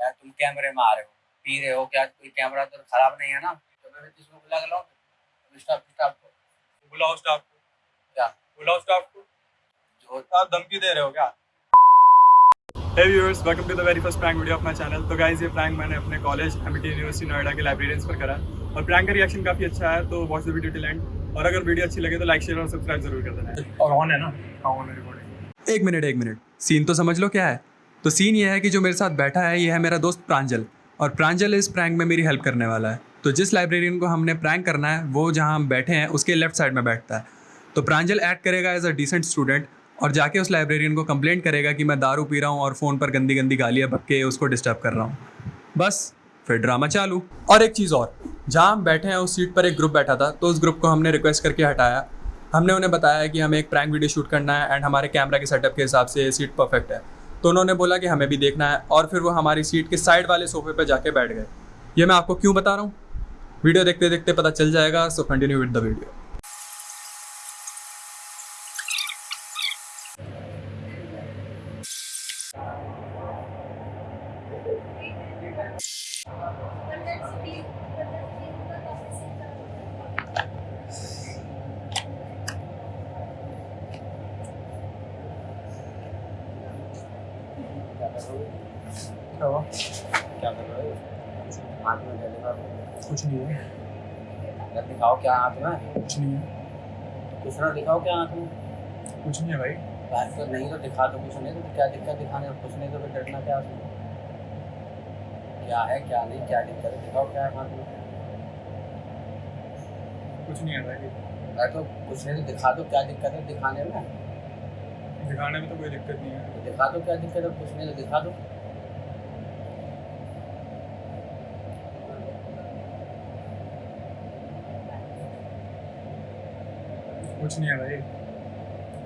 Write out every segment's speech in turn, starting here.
यार तुम कैमरे में आ रहे हो पी रहे हो क्या? कोई कैमरा तो खराब नहीं है ना? तो मैं किसी को बुला के लाऊं स्टाफ स्टाफ को। बुलाओ स्टाफ को। क्या? बुलाओ स्टाफ को। जो आप धमकी दे रहे हो क्या? Hey viewers, welcome to the very first prank video of my channel. तो guys ये prank मैंने अपने कॉलेज एमिटी यूनिवर्सिटी नोएडा के लाइब्रेरियंस पर करा। और prank का रिएक्शन काफ़ी अच्छा है तो watch the video till end और अगर वीडियो अच्छी लगे तो लाइक शेयर और सब्सक्राइब ज़रूर कर देना। और ऑन है ना? ऑन है रिकॉर्डिंग एक मिनट एक मिनट। सीन तो समझ लो क्या है? तो सीन ये है कि जो मेरे साथ बैठा है, ये है मेरा दोस्त प्रांजल। और प्रांजल इस प्रैंक में मेरी हेल्प करने वाला है। तो जिस लाइब्रेरियन को हमने प्रैंक करना है, वो जहाँ हम बैठे हैं, उसके लेफ़्ट साइड में बैठता है। तो प्रांजल ऐड करेगा एज अ डिसेंट स्टूडेंट और जाके उस लाइब्रेरियन को कंप्लेंट करेगा कि मैं दारू पी रहा हूँ और फ़ोन पर गंदी गंदी गालियाँ बक के उसको डिस्टर्ब कर रहा हूँ। बस, फिर ड्रामा चालू। और एक चीज़ और, जहाँ हम बैठे हैं, उस सीट पर एक ग्रुप बैठा था तो उस ग्रुप को हमने रिक्वेस्ट करके हटाया। हमने उन्हें बताया कि हमें एक प्रैंक वीडियो शूट करना है एंड हमारे कैमरा के सेटअप के हिसाब से ये सीट परफेक्ट है। तो उन्होंने बोला कि हमें भी देखना है, और फिर वो हमारी सीट के साइड वाले सोफे पर जाके बैठ गए। ये मैं आपको क्यों बता रहा हूँ? वीडियो देखते देखते पता चल जाएगा, so continue with the video क्या हुआ? क्या कर रहे हो? हाथ में कुछ नहीं है। यार दिखाओ क्या हाथ में? कुछ नहीं है। ना दिखाओ क्या हाथ में? कुछ नहीं है भाई। बात तो नहीं तो दिखा दो कुछ नहीं तो क्या दिक्कत दिखाने कुछ नहीं तो फिर डरना क्या उसमें क्या है क्या नहीं क्या दिक्कत है? दिखाओ क्या है हाथ में? कुछ नहीं है भाई। तो कुछ नहीं तो दिखा दो क्या दिक्कत है दिखाने में? दिखाने में तो कोई दिक्कत नहीं है। दिखा दो क्या दिक्कत है कुछ नहीं तो दिखा दो। कुछ नहीं है भाई।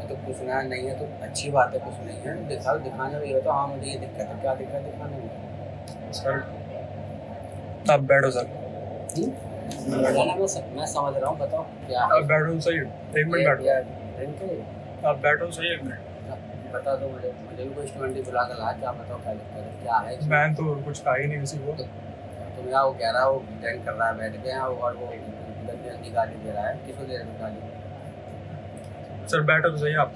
तो कुछ ना नहीं है तो अच्छी बात है कुछ नहीं है। दिखाओ दिखाने में ये तो हाँ मुझे ये दिक्कत है क्या दिक्कत दिखाने में? सर आप बैठो सर। मैं समझ रहा हूँ बताओ क्या आप बैठो सही एक मिनट बैठो? आप बैठो सही एक मिनट। बता दो मुझे मुझे भी कोई स्टूडेंट ही बुला कर ला क्या बताओ क्या दिक्कत है क्या है? मैं तो कुछ कहा ही नहीं किसी को। तुम यहाँ वो कह रहा है वो ड्रिंक कर रहा है बैठ के यहाँ और वो गंदी गंदी गाली दे रहा है। किसको दे रहा है गाली? सर बैठो तो सही आप।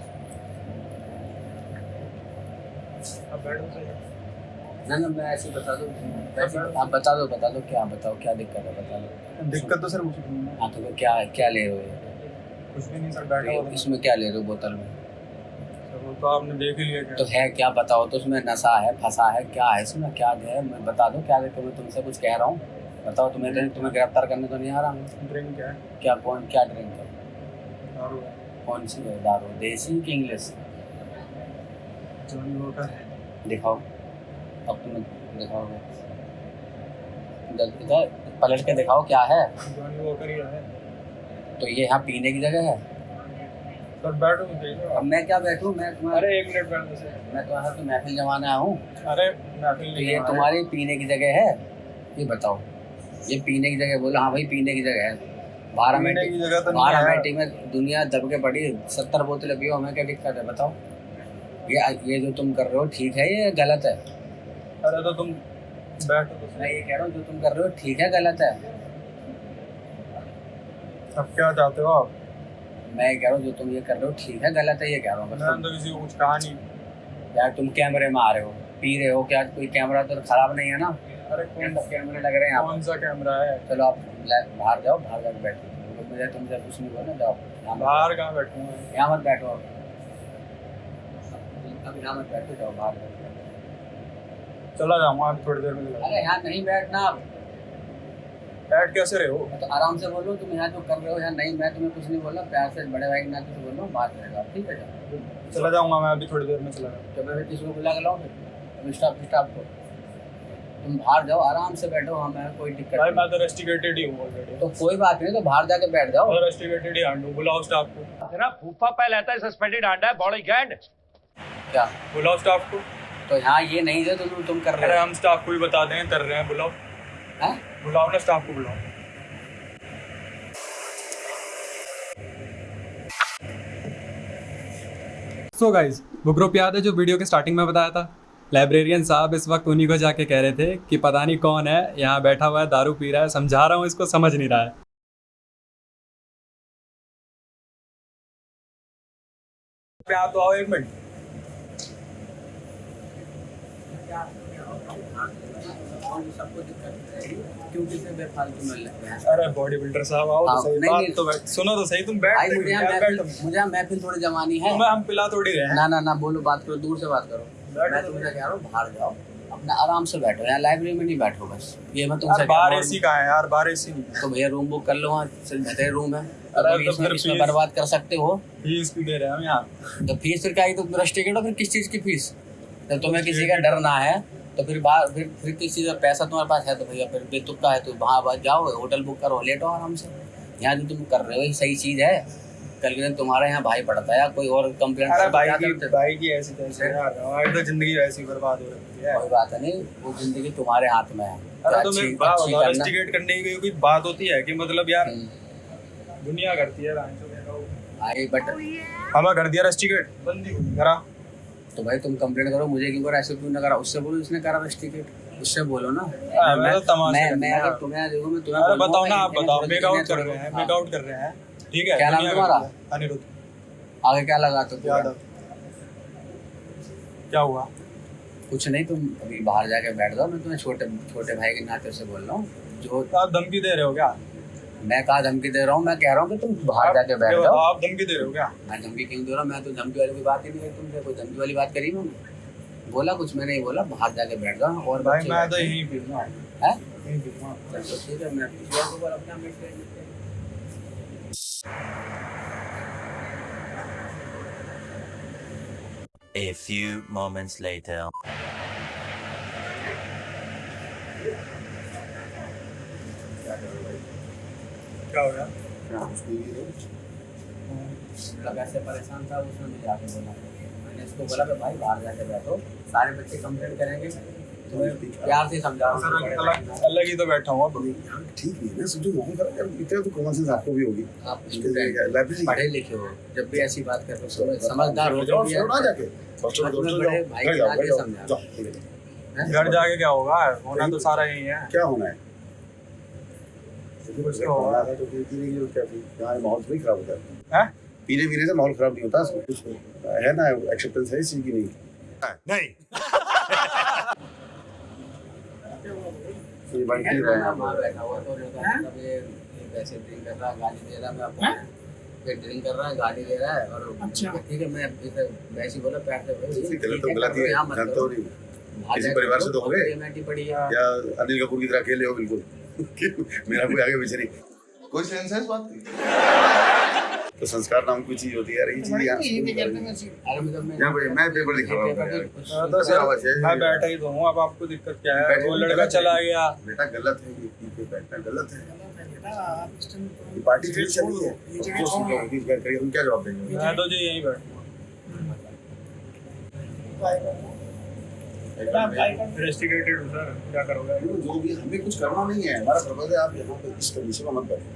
आप बैठो तो सही। ना ना मैं ऐसे बता दो आप बता दो बता दो क्या बताओ क्या दिक्कत है बता दो। दिक्कत तो सर हाँ। तो क्या क्या ले रहे हो? कुछ भी नहीं सर बैठा। तो इसमें क्या ले रहे हो बोतल में? तो आपने देख ही लिया तो है क्या बताओ? तो उसमें नशा है फंसा है क्या है? इसमें क्या है? मैं बता दो क्या देखो मैं तुमसे कुछ कह रहा हूँ। बताओ तुम्हें तो, तुम्हें गिरफ़्तार करने तो नहीं आ रहा? मैं ड्रिंक क्या है? क्या कौन क्या ड्रिंक है? दारू कौन सी है दारू? देसी की इंग्लिश? दिखाओ। अब तुम्हें दिखाओगे। पलट के दिखाओ क्या है। ही है। तो ये यहाँ पीने की जगह है? सर बैठो अब मैं क्या बैठूँ? मैं तुम्हारे अरे एक मिनट बैठो मैं तुम्हारा तो महफिल जमाने हूँ अरे महफिल तो ये तुम्हारी पीने की जगह है? ये बताओ। ये पीने की जगह बोलो हाँ भाई पीने की जगह है। बारह मिनट की जगह तो बारह मिनट में दुनिया दब के पड़ी। सत्तर बोतलें पियो हमें क्या दिक्कत है बताओ। ये ये जो तुम कर रहे हो ठीक है ये गलत है? अरे तो तुम बैठो तो मैं ये कह रहा हूँ जो तुम कर रहे हो ठीक है गलत है? अब क्या चाहते हो आप? मैं कह रहा हूँ जो तुम ये कर रहे हो ठीक है गलत है ये कह रहा हूँ तो किसी को कुछ कहा नहीं। यार तुम कैमरे में आ रहे हो पी रहे हो क्या कोई कैमरा तो खराब नहीं है ना? अरे कौन सा कैमरे लग रहे हैं कौन सा कैमरा है? चलो आप बाहर जाओ बाहर जाकर बैठो। मुझे तुमसे कुछ नहीं बोलना जाओ। बाहर कहाँ बैठूँ यहाँ मत बैठो आप। अब यहाँ मत बैठो जाओ बाहर। चला जाऊँगा थोड़ी देर में अरे यहाँ नहीं बैठना आप। बैठ कैसे रहे हो? तो आराम से बोलो तुम यहाँ जो कर रहे हो? यहाँ नहीं मैं तुम्हें कुछ नहीं बोला प्यार से बड़े भाई के नाते से बोल हूँ बात रहेगा ठीक है चला जाऊँगा मैं अभी थोड़ी देर में चला जाऊँगा। तो मैं किसी को बुला के लाऊँ स्टाफ स्टाफ को तुम बाहर जाओ आराम से बैठो हमें कोई दिक्कत भाई नहीं। मैं तो रेस्टिकेटेड ही हूँ ऑलरेडी तो कोई बात नहीं तो बाहर जाके बैठ जाओ। मैं रेस्टिकेटेड ही हूँ बुलाओ स्टाफ को। तेरा फूफा पहले आता है सस्पेंडेड आंडा है बॉडी गैंड क्या? बुलाओ स्टाफ को। तो यहाँ ये नहीं है तुम तुम कर रहे हो। हम स्टाफ को भी बता दें कर रहे हैं बुलाओ। हैं? बुलाओ ना स्टाफ को बुलाओ। सो गाइज़ वो ग्रुप याद है जो वीडियो के स्टार्टिंग में बताया था? लाइब्रेरियन साहब इस वक्त उन्हीं को जाके कह रहे थे कि पता नहीं कौन है, यहाँ बैठा हुआ है, दारू पी रहा है, समझा रहा हूँ इसको, समझ नहीं रहा है। आप तो आओ एक मिनट सबको दिक्कत है क्यों किसे बेफालतू में लगते हैं अरे बॉडी बिल्डर साहब आओ हाँ, तो सही नहीं, बात नहीं। तो बैठ सुनो तो सही तुम बैठ मुझे यार, महफिल मुझे महफिल थोड़ी जमानी है। हम पिला थोड़ी रहे ना ना ना बोलो बात करो दूर से बात करो। मैं। तुमसे कह रहा हूँ बाहर जाओ अपना आराम से बैठो यहाँ लाइब्रेरी में नहीं बैठो बस। ये मैं तुमसे यार बाहर एसी कहाँ है यार बाहर एसी नहीं तो भैया रूम बुक कर लो वहाँ बेहतर रूम है। तो अरे तो इसमें बर्बाद कर सकते हो। फ़ीस भी दे रहे हैं हम यहाँ? तो फ़ीस फिर क्या तो रश टिकट हो फिर किस चीज़ की फ़ीस जब तुम्हें किसी का डर ना है। तो फिर बाहर फिर फिर किस चीज़ का पैसा तुम्हारे पास है तो भैया फिर बेतुका है तो वहाँ बात जाओ होटल बुक करो लेटो आराम से। यहाँ जो तुम कर रहे हो ये सही चीज़ है। कल के दिन तुम्हारे यहाँ भाई पड़ता है या कोई और कंप्लेंट अरे भाई की भाई की ऐसी तैसी यार हमारी तो ज़िंदगी ऐसी बर्बाद हो रही है। कोई बात नहीं वो ज़िंदगी तुम्हारे हाथ में है। अरे करना। इन्वेस्टिगेट करने की कोई बात होती है कि मतलब यार हम्म। दुनिया करती है भाई बट हमें कर दिया रेस्टिकेट बंदी करा तो भाई तुम कंप्लेंट करो मुझे क्यों करा ऐसे क्यों ना करा? उससे बोलो इसने करा बस टिकट उससे बोलो ना। हाँ, मैं तो तमाशा मैं मैं अगर तुम्हें देखो मैं तुम्हें बताओ ना आप बताओ मेक आउट कर रहे हैं। मेक आउट कर रहे हैं। ठीक है क्या नाम तुम्हारा? अनिरुद्ध। आगे क्या लगा तो क्या हुआ? कुछ नहीं तुम अभी बाहर जाके बैठ जाओ मैं तुम्हें छोटे छोटे भाई के नाते से बोल रहा हूँ। जो तो आप धमकी दे रहे हो क्या? मैं कहा धमकी दे रहा हूँ? मैं कह रहा हूँ कि तुम बाहर जाके बैठ जाओ। आप धमकी दे रहे हो क्या? मैं धमकी क्यों दे रहा हूँ? मैं तो धमकी वाली कोई बात ही नहीं करी तुमसे कोई धमकी वाली बात करी मैंने बोला कुछ मैंने नहीं बोला बाहर जाके बैठ जाओ और भाई मैं तो यहीं पीऊँगा हैं। यहीं ठीक है मैं पिछले को बोला अपना मिट लेते A few moments later. क्या हो गया लगा परेशान था उसने मुझे आके बोला। मैंने इसको बोला कि भाई बाहर जाके बैठो सारे बच्चे कंप्लेंट करेंगे। प्यार से समझा अलग अलग ही तो बैठा हूँ अब ठीक है ना समझो इतना तो कॉमन सेंस आपको भी होगी? आप पढ़े लिखे हो जब भी ऐसी बात करते हो समझदार हो जाओ ना जाके। भाई है। हैं? घर जाके क्या होगा? होना तो सारा यही है। क्या होना है? तो पीने की क्या थी यहाँ माहौल थोड़ी खराब होता है? पीने पीने से माहौल खराब नहीं होता सब कुछ है ना एक्सेप्टेंस है इस चीज़ की नहीं। नहीं। रहा है ड्रिंक कर रहा है गाली दे रहा है मैं अपने ड्रिंक कर रहा है गाली दे रहा है और अच्छा। ठीक है मैं इसे वैसे बोला प्यार से ठीक गलत तो गलत ही है जानते हो नहीं। किसी परिवार से तो हो गए? या अनिल कपूर की तरह अकेले हो बिल्कुल? मेरा कोई आगे पीछे नहीं। कोई सेंस है इस बात की? तो संस्कार नाम की चीज़ होती है यार ये चीज़ यहाँ मतलब मैं यहाँ पे मैं पेपर लिख रहा हूँ। हाँ, तो है? सर मैं बैठा ही तो हूँ अब आपको दिक्कत क्या है? वो लड़का गलत है। चला गया। बेटा गलत है ये पी बैठना गलत है। पार्टी थोड़ी चली है। जो सुन लो कि क्या करिए हम क्या जवाब देंगे। मैं तो जी यहीं बैठा इन्वेस्टिगेटेड हूँ सर क्या करोगे? जो भी हमें कुछ करना नहीं है हमारा पर्पज है आप यहाँ पे इस कंडीशन में मत बैठो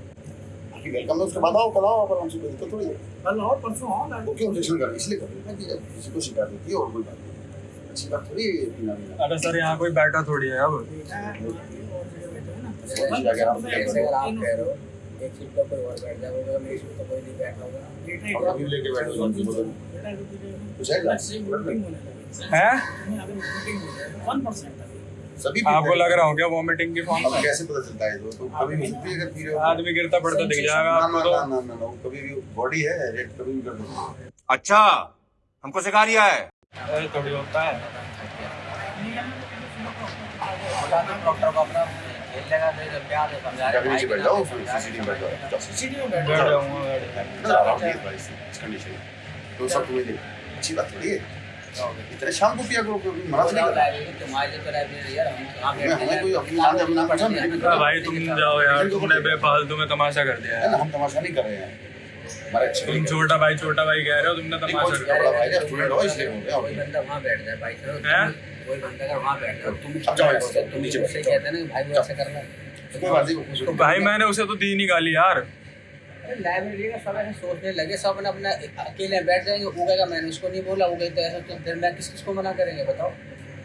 बाकी वेलकम है उसके बाद आओ कल आओ आप आराम कोई दिक्कत थोड़ी है। कल और परसों आओ ना वो क्यों ऑब्जेक्शन कर इसलिए कर रहे हैं कि जब किसी को शिकायत होती है और कोई बात नहीं अच्छी बात थोड़ी अरे सर यहाँ कोई बैठा थोड़ी है अब। आप कह रहे हो एक सीट पर कोई और बैठ जाएगा मेरी सीट पर कोई नहीं बैठा होगा। और लेके बैठो जो उनकी है? क्या? है? सभी आपको लग रहा हो। क्या वॉमिटिंग की फॉर्म कैसे पता चलता है तो तो कभी भी है अगर पी रहे हो तो। आदमी गिरता पड़ता दिख जाएगा ना आपको ना तो। ना ना ना कभी भी बॉडी है रेट कभी भी कर है अच्छा हमको सिखा रिया है। ऐसे थोड़ी होता है डॉक्टर को अपना। भाई तो सब तुम्हें दे अच्छी बात थोड़ी है इतने शाम को पिया करो कोई मना नहीं कर रहा हम कोई अपनी मान अपना। भाई, तुम जाओ यार, तुमने बेफालतू में तमाशा कर दिया है हम तमाशा नहीं कर रहे हैं तुम छोटा भाई छोटा भाई कह रहे हो तुमने तमाशा भाई स्टूडेंट हो इसलिए बैठ जाए भाई चलो कोई बंदा अगर वहाँ बैठ जाए तुम जाओ तुम नीचे उससे कहते हैं ना भाई वो ऐसा करना कोई बात नहीं तो भाई मैंने उसे तो दी नहीं गाली यार लाइब्रेरी का सब ऐसे सोचने लगे सब अपने अपना अकेले बैठ जाएँगे उगेगा मैंने उसको नहीं बोला उगे तो ऐसा तो फिर मैं किस किस को मना करेंगे बताओ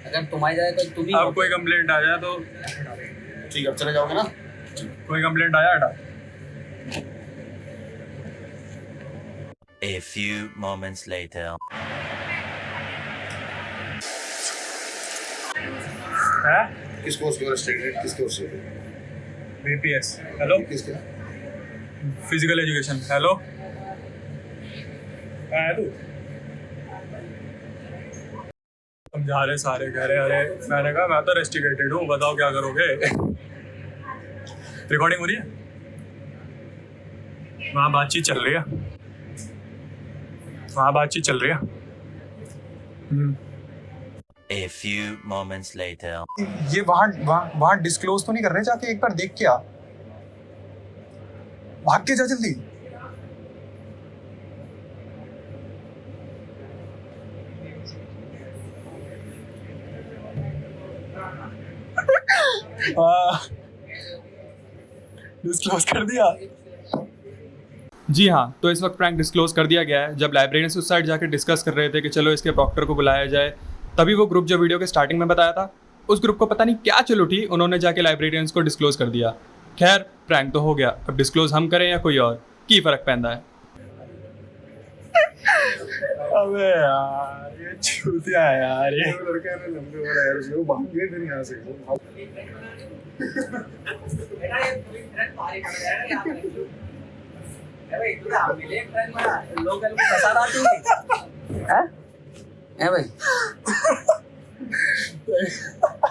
अगर तुम्हारी जाए तो तुम ही अब कोई कंप्लेंट आ जाए तो ठीक है अब चले जाओगे ना कोई कंप्लेंट आया हटा A few moments later. किस कोर्स के स्टूडेंट किस कोर्स के बीपीएस हेलो किसके फ़िज़िकल एजुकेशन हेलो है तू? समझा रहे सारे कह रहे अरे मैंने कहा मैं तो रेस्टिकेटेड हूँ बताओ क्या करोगे? रिकॉर्डिंग हो रही है? वहाँ बातचीत चल रही है। वहाँ बातचीत चल रही है हम्म। A few moments later. ये वहाँ वहाँ वहाँ डिस्क्लोज तो नहीं कर रहे जाके एक बार देख के आ भाग के जा जल्दी डिस्क्लोज कर दिया जी हाँ तो इस वक्त प्रैंक डिस्क्लोज कर दिया गया है। जब लाइब्रेरियंस उस साइड जाकर डिस्कस कर रहे थे कि चलो इसके प्रॉक्टर को बुलाया जाए तभी वो ग्रुप जो वीडियो के स्टार्टिंग में बताया था उस ग्रुप को पता नहीं क्या चल उठी उन्होंने जाके लाइब्रेरियंस को डिस्क्लोज कर दिया। खैर प्रैंक तो हो गया। अब डिस्क्लोज हम करें या कोई और? की फ़र्क पैदा है? अबे यार ये चूतिया है यार ये। लड़का है ना लंबे वाला यार उसको भाग गए फिर यहाँ से लोकल में फंसा रहा तू हैं? हैं? भाई?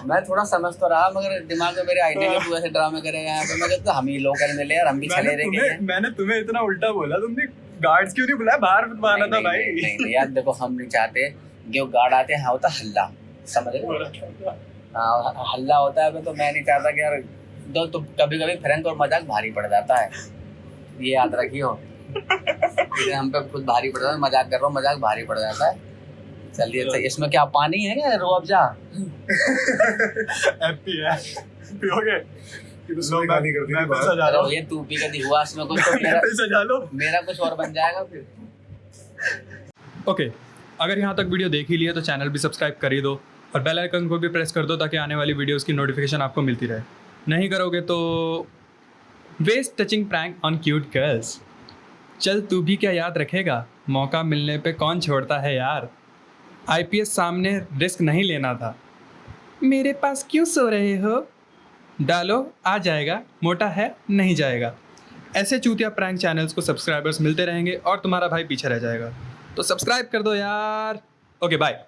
मैं थोड़ा समझ तो रहा मगर दिमाग में मेरे आइडिया के तू ऐसे ड्रामे करेगा यहाँ पे मैं कहता हम ही लोकल में ले यार हम भी चले मैंने रहे तुम्हें मैंने तुम्हें इतना उल्टा बोला तुमने गार्ड्स क्यों नहीं बुलाया? बाहर माना था भाई। नहीं, नहीं, नहीं, यार देखो हम नहीं चाहते जो गार्ड आते हैं हाँ होता हल्ला। समझ रहे हाँ? हल्ला होता है तो मैं नहीं चाहता कि यार दो तो कभी कभी फ्रैंक और मज़ाक भारी पड़ जाता है। ये याद रखियो। इसलिए हम पे खुद भारी पड़ जाता है मज़ाक कर रहा हूँ मज़ाक भारी पड़ जाता है। चलिए तो इसमें क्या पानी है क्या? रो हैप्पी है। पियोगे ये तो बाहर। जा हूँ। ये तू पी का हुआ इसमें कुछ तो मेरा कुछ और बन जाएगा फिर। ओके अगर यहाँ तक वीडियो देख ही लिया तो चैनल भी सब्सक्राइब कर ही दो और बेल आइकन को भी प्रेस कर दो ताकि आने वाली वीडियोस की नोटिफिकेशन आपको मिलती रहे। नहीं करोगे तो waist touching prank on cute girls चल तू भी क्या याद रखेगा? मौका मिलने पे कौन छोड़ता है यार? आईपीएस सामने रिस्क नहीं लेना था। मेरे पास क्यों सो रहे हो? डालो, आ जाएगा। मोटा है, नहीं जाएगा। ऐसे चूतिया प्रैंक चैनल्स को सब्सक्राइबर्स मिलते रहेंगे और तुम्हारा भाई पीछे रह जाएगा। तो सब्सक्राइब कर दो यार। Okay bye